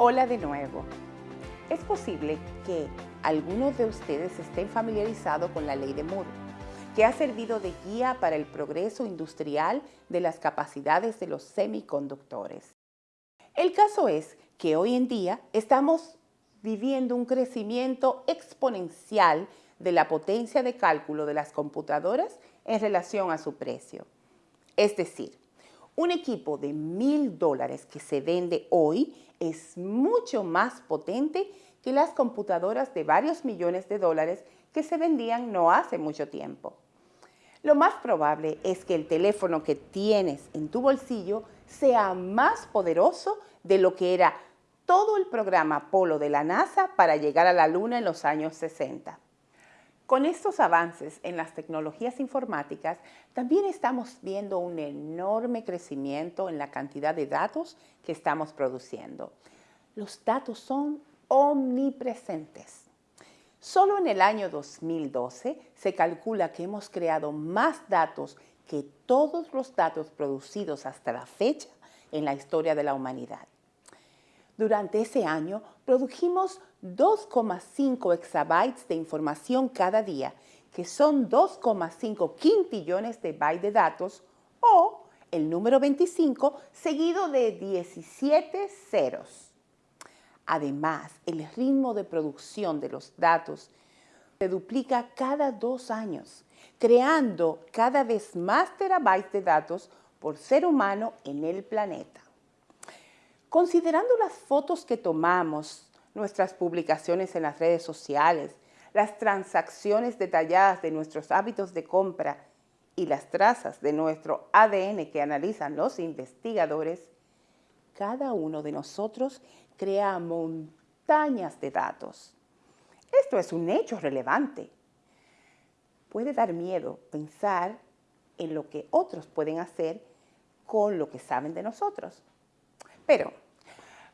Hola de nuevo. Es posible que algunos de ustedes estén familiarizados con la ley de Moore, que ha servido de guía para el progreso industrial de las capacidades de los semiconductores. El caso es que hoy en día estamos viviendo un crecimiento exponencial de la potencia de cálculo de las computadoras en relación a su precio. Es decir, un equipo de mil dólares que se vende hoy es mucho más potente que las computadoras de varios millones de dólares que se vendían no hace mucho tiempo. Lo más probable es que el teléfono que tienes en tu bolsillo sea más poderoso de lo que era todo el programa Apolo de la NASA para llegar a la Luna en los años 60. Con estos avances en las tecnologías informáticas, también estamos viendo un enorme crecimiento en la cantidad de datos que estamos produciendo. Los datos son omnipresentes. Solo en el año 2012 se calcula que hemos creado más datos que todos los datos producidos hasta la fecha en la historia de la humanidad. Durante ese año produjimos 2,5 exabytes de información cada día, que son 2,5 quintillones de bytes de datos, o el número 25 seguido de 17 ceros. Además, el ritmo de producción de los datos se duplica cada dos años, creando cada vez más terabytes de datos por ser humano en el planeta. Considerando las fotos que tomamos, nuestras publicaciones en las redes sociales, las transacciones detalladas de nuestros hábitos de compra y las trazas de nuestro ADN que analizan los investigadores, cada uno de nosotros crea montañas de datos. Esto es un hecho relevante. Puede dar miedo pensar en lo que otros pueden hacer con lo que saben de nosotros. Pero,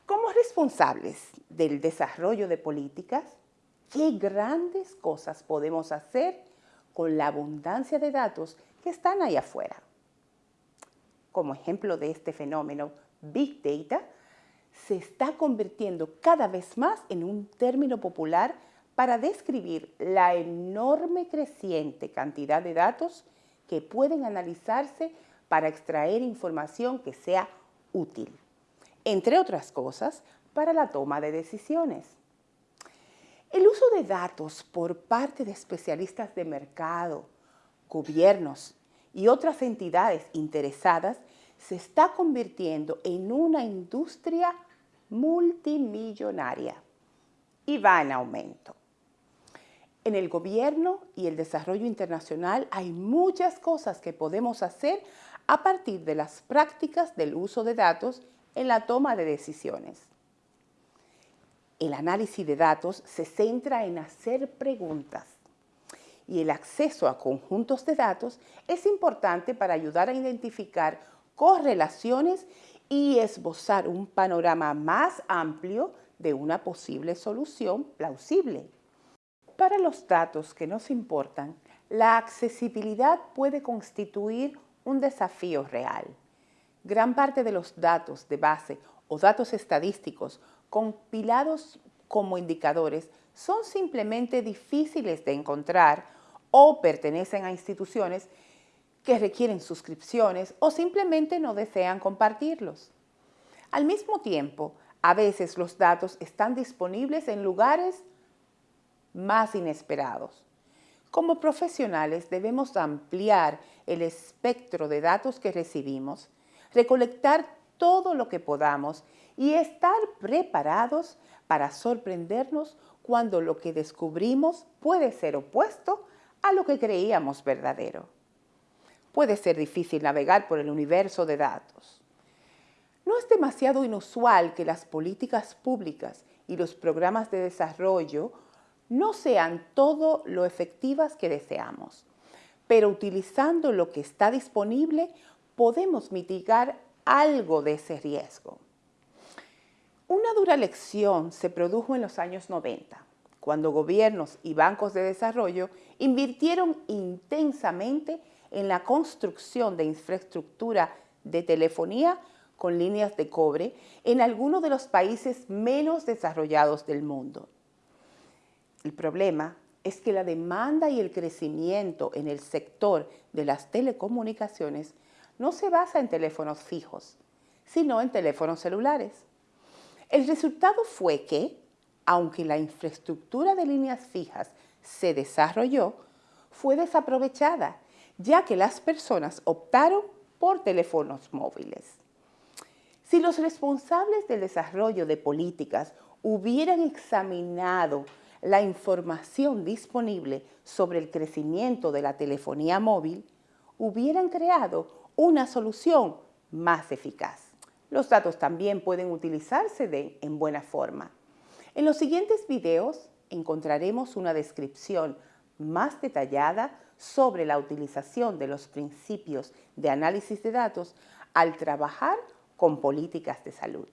como responsables del desarrollo de políticas, ¿qué grandes cosas podemos hacer con la abundancia de datos que están ahí afuera? Como ejemplo de este fenómeno, Big Data se está convirtiendo cada vez más en un término popular para describir la enorme creciente cantidad de datos que pueden analizarse para extraer información que sea útil entre otras cosas, para la toma de decisiones. El uso de datos por parte de especialistas de mercado, gobiernos y otras entidades interesadas se está convirtiendo en una industria multimillonaria y va en aumento. En el gobierno y el desarrollo internacional hay muchas cosas que podemos hacer a partir de las prácticas del uso de datos en la toma de decisiones. El análisis de datos se centra en hacer preguntas y el acceso a conjuntos de datos es importante para ayudar a identificar correlaciones y esbozar un panorama más amplio de una posible solución plausible. Para los datos que nos importan, la accesibilidad puede constituir un desafío real. Gran parte de los datos de base o datos estadísticos compilados como indicadores son simplemente difíciles de encontrar o pertenecen a instituciones que requieren suscripciones o simplemente no desean compartirlos. Al mismo tiempo, a veces los datos están disponibles en lugares más inesperados. Como profesionales debemos ampliar el espectro de datos que recibimos recolectar todo lo que podamos y estar preparados para sorprendernos cuando lo que descubrimos puede ser opuesto a lo que creíamos verdadero. Puede ser difícil navegar por el universo de datos. No es demasiado inusual que las políticas públicas y los programas de desarrollo no sean todo lo efectivas que deseamos, pero utilizando lo que está disponible podemos mitigar algo de ese riesgo. Una dura lección se produjo en los años 90, cuando gobiernos y bancos de desarrollo invirtieron intensamente en la construcción de infraestructura de telefonía con líneas de cobre en algunos de los países menos desarrollados del mundo. El problema es que la demanda y el crecimiento en el sector de las telecomunicaciones no se basa en teléfonos fijos, sino en teléfonos celulares. El resultado fue que, aunque la infraestructura de líneas fijas se desarrolló, fue desaprovechada, ya que las personas optaron por teléfonos móviles. Si los responsables del desarrollo de políticas hubieran examinado la información disponible sobre el crecimiento de la telefonía móvil, hubieran creado una solución más eficaz. Los datos también pueden utilizarse de, en buena forma. En los siguientes videos encontraremos una descripción más detallada sobre la utilización de los principios de análisis de datos al trabajar con políticas de salud.